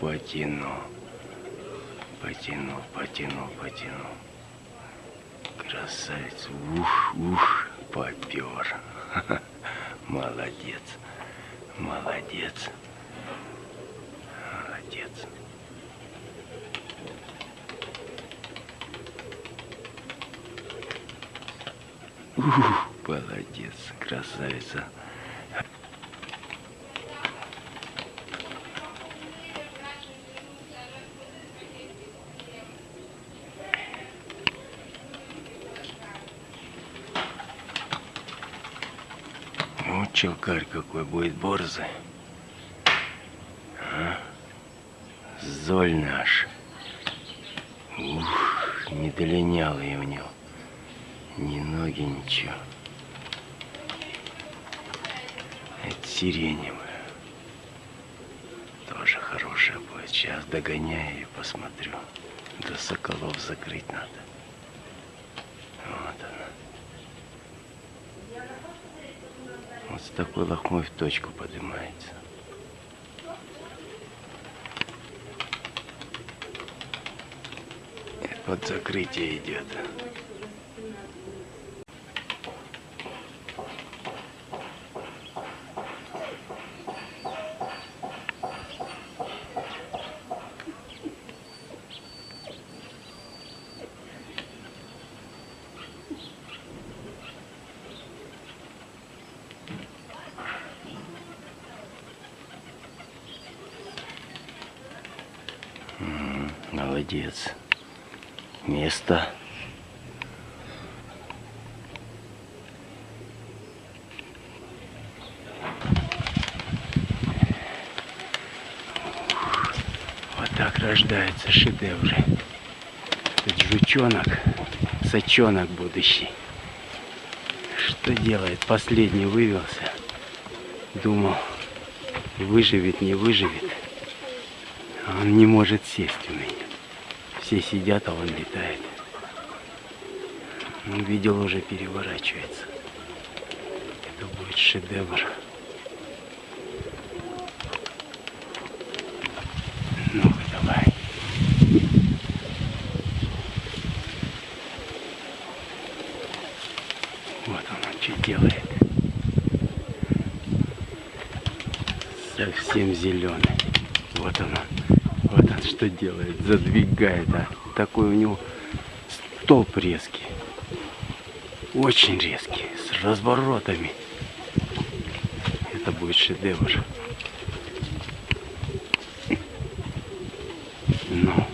потянул. Потянул, потянул, потянул. Красавец. Ух, ух, попер. Молодец. Молодец. Молодец. Ух, молодец, красавица. Челкарь какой будет борзый. А? Золь наш. Ух, не долинялый у него. Ни ноги, ничего. Это сиреневая. Тоже хорошая будет. Сейчас догоняю и посмотрю. До соколов закрыть надо. Вот она. Вот с такой лохмой в точку поднимается. Под закрытие идет. Молодец. Место. Вот так рождаются шедевры. Этот жучонок, сачонок будущий. Что делает? Последний вывелся. Думал, выживет, не выживет. А он не может сесть у меня. Все сидят, а он летает. Ну, видел, уже переворачивается. Это будет шедевр. ну давай. Вот он, что делает. Совсем зеленый. Вот она. Вот он что делает. Задвигает. А. Такой у него столб резкий. Очень резкий. С разворотами. Это будет шедевр. Ну.